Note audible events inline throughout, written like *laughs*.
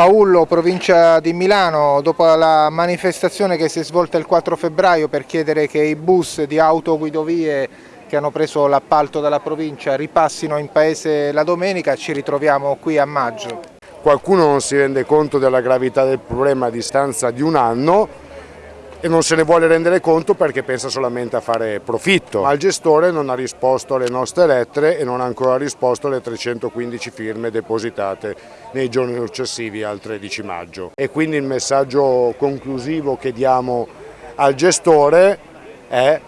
Paullo, provincia di Milano, dopo la manifestazione che si è svolta il 4 febbraio per chiedere che i bus di autoguidovie che hanno preso l'appalto dalla provincia ripassino in paese la domenica, ci ritroviamo qui a maggio. Qualcuno non si rende conto della gravità del problema a distanza di un anno e non se ne vuole rendere conto perché pensa solamente a fare profitto. Ma il gestore non ha risposto alle nostre lettere e non ha ancora risposto alle 315 firme depositate nei giorni successivi al 13 maggio. E quindi il messaggio conclusivo che diamo al gestore è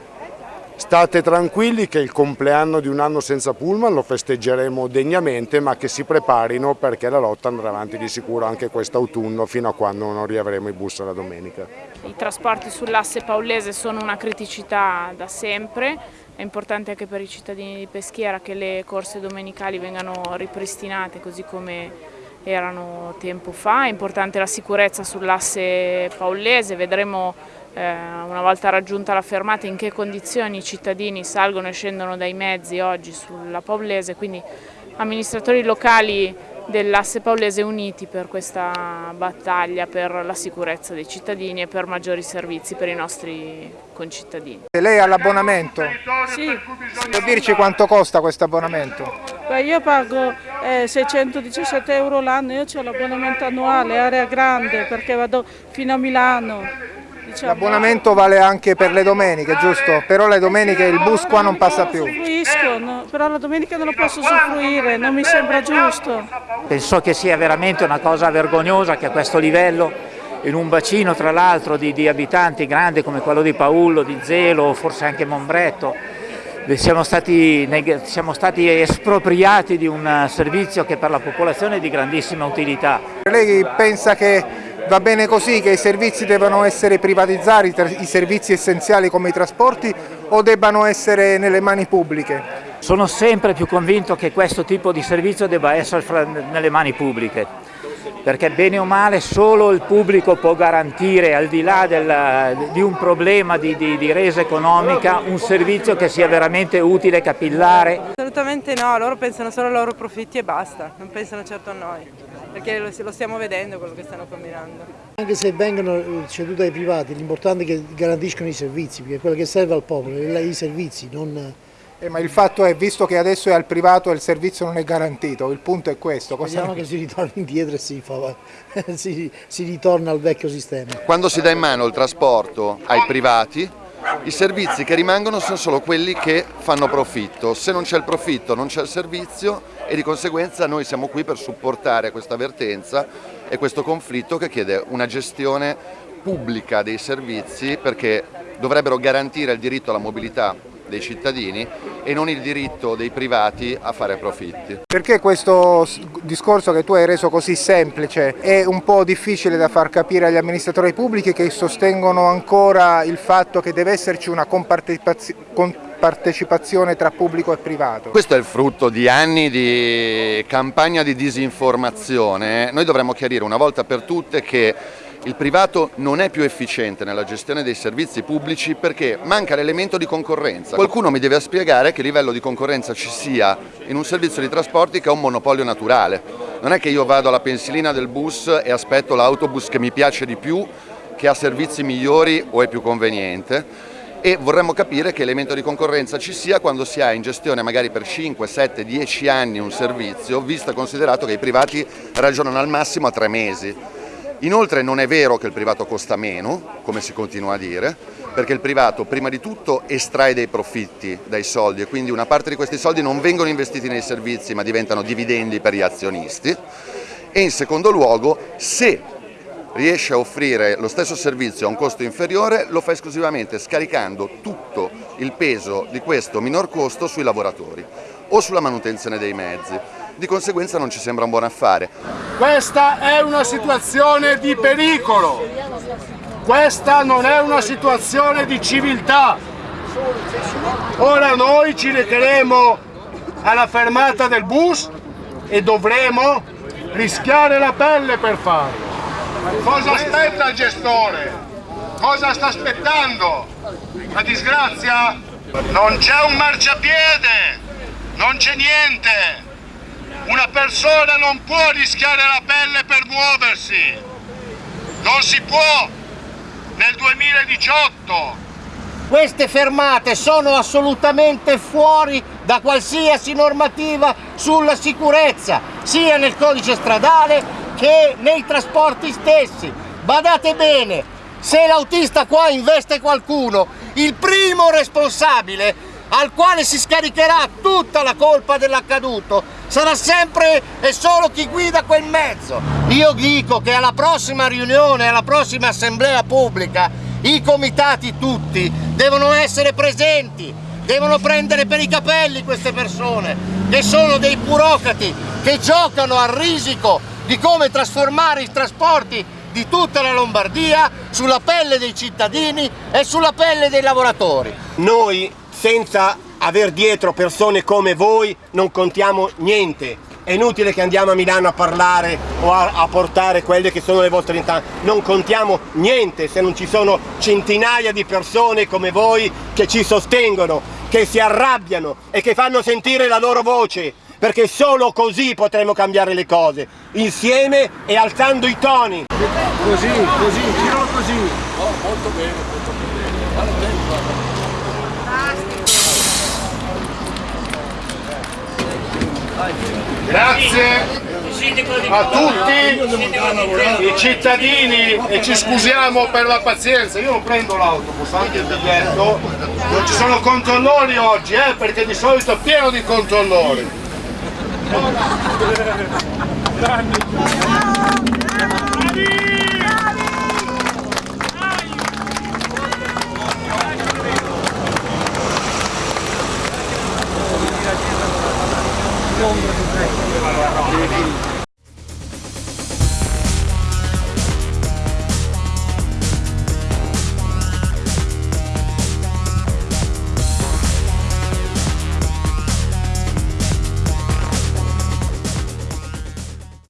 State tranquilli che il compleanno di un anno senza pullman lo festeggeremo degnamente ma che si preparino perché la lotta andrà avanti di sicuro anche quest'autunno fino a quando non riavremo i bus la domenica. I trasporti sull'asse paulese sono una criticità da sempre, è importante anche per i cittadini di Peschiera che le corse domenicali vengano ripristinate così come erano tempo fa, è importante la sicurezza sull'asse paulese, vedremo eh, una volta raggiunta la fermata in che condizioni i cittadini salgono e scendono dai mezzi oggi sulla Paulese, quindi amministratori locali dell'asse Paulese uniti per questa battaglia per la sicurezza dei cittadini e per maggiori servizi per i nostri concittadini. Lei ha l'abbonamento? Sì. Può dirci quanto costa questo abbonamento? Io pago eh, 617 euro l'anno, io ho l'abbonamento annuale, area grande, perché vado fino a Milano. Diciamo. L'abbonamento vale anche per le domeniche, giusto? Però le domeniche il bus qua non passa più. No, però la domenica non lo posso usufruire, non mi sembra giusto. Penso che sia veramente una cosa vergognosa che a questo livello, in un bacino tra l'altro di, di, abitanti grande come quello di Paullo, di Zelo, forse anche Mombretto, siamo stati, siamo stati espropriati di un servizio che per la popolazione è di grandissima utilità. Lei pensa che Va bene così che i servizi devono essere privatizzati, i servizi essenziali come i trasporti o debbano essere nelle mani pubbliche? Sono sempre più convinto che questo tipo di servizio debba essere nelle mani pubbliche perché bene o male solo il pubblico può garantire al di là del, di un problema di, di, di, resa economica un servizio che sia veramente utile e capillare. Assolutamente no, loro pensano solo ai loro profitti e basta, non pensano certo a noi, perché lo, lo stiamo vedendo quello che stanno combinando. Anche se vengono ceduti ai privati, l'importante è che garantiscono i servizi, perché quello che serve al popolo è i servizi, non eh, ma il fatto è, visto che adesso è al privato e il servizio non è garantito, il punto è questo. Cosa Vediamo che si ritorna indietro e si, fa, *laughs* si, si ritorna al vecchio sistema. Quando si dà in mano il trasporto ai privati, i servizi che rimangono sono solo quelli che fanno profitto. Se non c'è il profitto non c'è il servizio e di conseguenza noi siamo qui per supportare questa vertenza e questo conflitto che chiede una gestione pubblica dei servizi perché dovrebbero garantire il diritto alla mobilità dei cittadini e non il diritto dei privati a fare profitti. Perché questo discorso che tu hai reso così semplice è un po' difficile da far capire agli amministratori pubblici che sostengono ancora il fatto che deve esserci una compartecipazione tra pubblico e privato? Questo è il frutto di anni di campagna di disinformazione. Noi dovremmo chiarire una volta per tutte che il privato non è più efficiente nella gestione dei servizi pubblici perché manca l'elemento di concorrenza. Qualcuno mi deve spiegare che livello di concorrenza ci sia in un servizio di trasporti che è un monopolio naturale. Non è che io vado alla pensilina del bus e aspetto l'autobus che mi piace di più, che ha servizi migliori o è più conveniente e vorremmo capire che elemento di concorrenza ci sia quando si ha in gestione magari per 5, 7, 10 anni un servizio, visto e considerato che i privati ragionano al massimo a tre mesi. Inoltre non è vero che il privato costa meno, come si continua a dire, perché il privato prima di tutto estrae dei profitti dai soldi e quindi una parte di questi soldi non vengono investiti nei servizi ma diventano dividendi per gli azionisti. E in secondo luogo se riesce a offrire lo stesso servizio a un costo inferiore lo fa esclusivamente scaricando tutto il peso di questo minor costo sui lavoratori o sulla manutenzione dei mezzi di conseguenza non ci sembra un buon affare. Questa è una situazione di pericolo, questa non è una situazione di civiltà. Ora noi ci recheremo alla fermata del bus e dovremo rischiare la pelle per farlo. Cosa aspetta il gestore? Cosa sta aspettando? La disgrazia? Non c'è un marciapiede, non c'è niente. Una persona non può rischiare la pelle per muoversi, non si può nel 2018. Queste fermate sono assolutamente fuori da qualsiasi normativa sulla sicurezza, sia nel codice stradale che nei trasporti stessi. Badate bene, se l'autista qua investe qualcuno, il primo responsabile al quale si scaricherà tutta la colpa dell'accaduto sarà sempre e solo chi guida quel mezzo. Io dico che alla prossima riunione, alla prossima assemblea pubblica, i comitati tutti devono essere presenti, devono prendere per i capelli queste persone, che sono dei burocrati che giocano al risico di come trasformare i trasporti di tutta la Lombardia sulla pelle dei cittadini e sulla pelle dei lavoratori. Noi senza aver dietro persone come voi non contiamo niente. È inutile che andiamo a Milano a parlare o a, a portare quelle che sono le vostre istanze. Non contiamo niente se non ci sono centinaia di persone come voi che ci sostengono, che si arrabbiano e che fanno sentire la loro voce perché solo così potremo cambiare le cose, insieme e alzando i toni. Così, così, giralo così. Oh, molto bene, molto bene. Grazie a tutti i cittadini e ci scusiamo per la pazienza. Io non prendo l'autobus, anche il biglietto. Non ci sono controllori oggi, eh, perché di solito è pieno di controllori. ombra